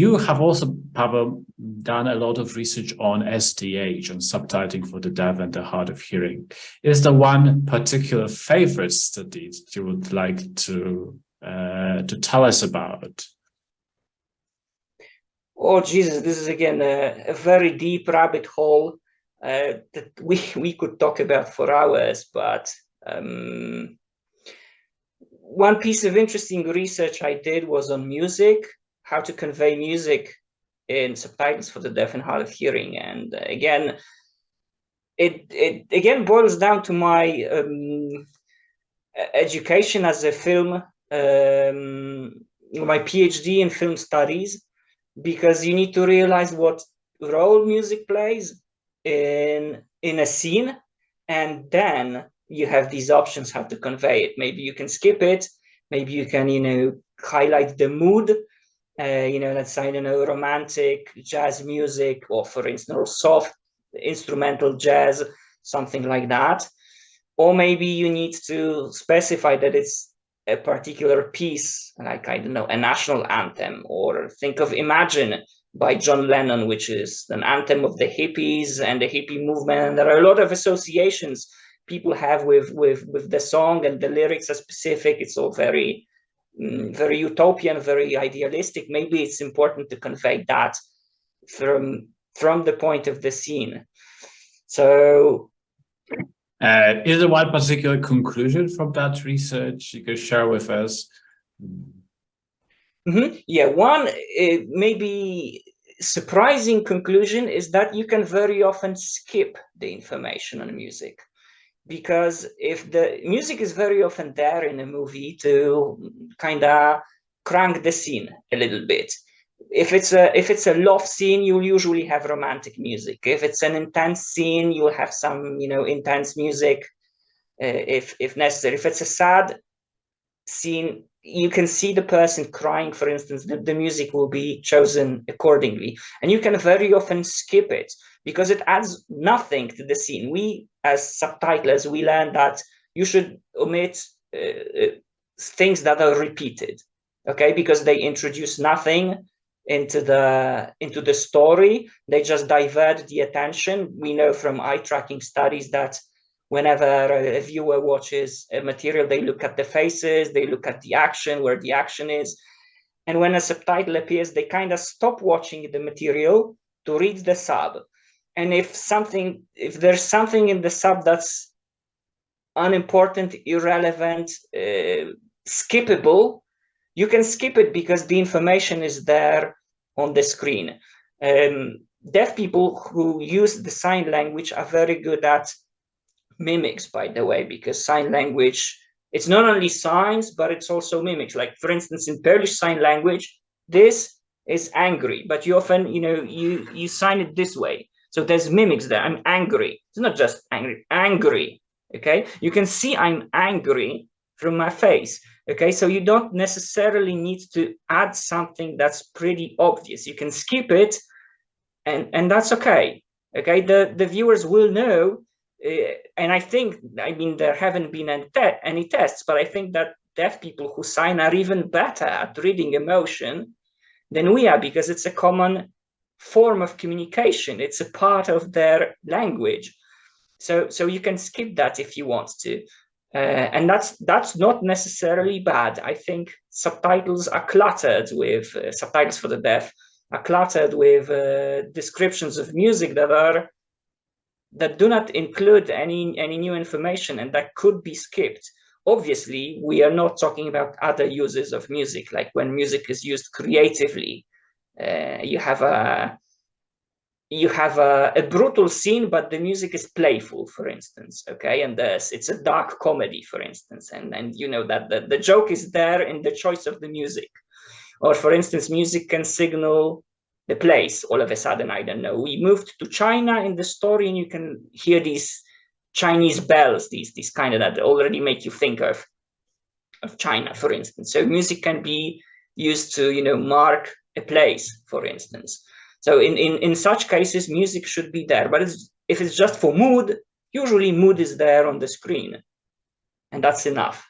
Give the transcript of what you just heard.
you have also, Pavel, done a lot of research on SDH, on subtitling for the deaf and the hard of hearing. Is there one particular favorite study that you would like to uh, to tell us about? Oh, Jesus, this is again a, a very deep rabbit hole uh, that we, we could talk about for hours, but um, one piece of interesting research I did was on music, how to convey music in subtitles for the deaf and hard of hearing. And uh, again, it, it again boils down to my um, education as a film, um, my PhD in film studies, because you need to realize what role music plays in in a scene and then you have these options how to convey it maybe you can skip it maybe you can you know highlight the mood uh, you know let's say you know romantic jazz music or for instance soft instrumental jazz something like that or maybe you need to specify that it's a particular piece like i don't know a national anthem or think of imagine by John Lennon, which is an anthem of the hippies and the hippie movement. And there are a lot of associations people have with with with the song and the lyrics are specific. It's all very very utopian, very idealistic. Maybe it's important to convey that from from the point of the scene. So uh, is there one particular conclusion from that research you could share with us? Mm -hmm. Yeah, one uh, maybe surprising conclusion is that you can very often skip the information on music because if the music is very often there in a movie to kind of crank the scene a little bit. If it's a if it's a love scene you'll usually have romantic music. If it's an intense scene you'll have some you know intense music uh, if if necessary. If it's a sad scene you can see the person crying, for instance, the, the music will be chosen accordingly. And you can very often skip it because it adds nothing to the scene. We, as subtitlers, we learn that you should omit uh, uh, things that are repeated, okay? Because they introduce nothing into the into the story. They just divert the attention. We know from eye tracking studies that whenever a viewer watches a material, they look at the faces, they look at the action, where the action is. And when a subtitle appears, they kind of stop watching the material to read the sub. And if something, if there's something in the sub that's unimportant, irrelevant, uh, skippable, you can skip it because the information is there on the screen. Um, deaf people who use the sign language are very good at mimics, by the way, because sign language, it's not only signs, but it's also mimics. Like, for instance, in Polish sign language, this is angry, but you often, you know, you, you sign it this way. So there's mimics there. I'm angry. It's not just angry, angry. Okay. You can see I'm angry from my face. Okay. So you don't necessarily need to add something that's pretty obvious. You can skip it and, and that's okay. Okay. The, the viewers will know and I think, I mean, there haven't been any, te any tests, but I think that deaf people who sign are even better at reading emotion than we are because it's a common form of communication. It's a part of their language. So, so you can skip that if you want to. Uh, and that's that's not necessarily bad. I think subtitles are cluttered with uh, subtitles for the deaf are cluttered with uh, descriptions of music that are that do not include any, any new information and that could be skipped. Obviously, we are not talking about other uses of music, like when music is used creatively. Uh, you have a you have a, a, brutal scene, but the music is playful, for instance, okay? And there's, it's a dark comedy, for instance, and, and you know that the, the joke is there in the choice of the music. Or for instance, music can signal the place. All of a sudden i don't know. We moved to china in the story and you can hear these chinese bells these these kind of that already make you think of of china for instance. So music can be used to you know mark a place for instance. So in in in such cases music should be there. But it's, if it's just for mood usually mood is there on the screen. And that's enough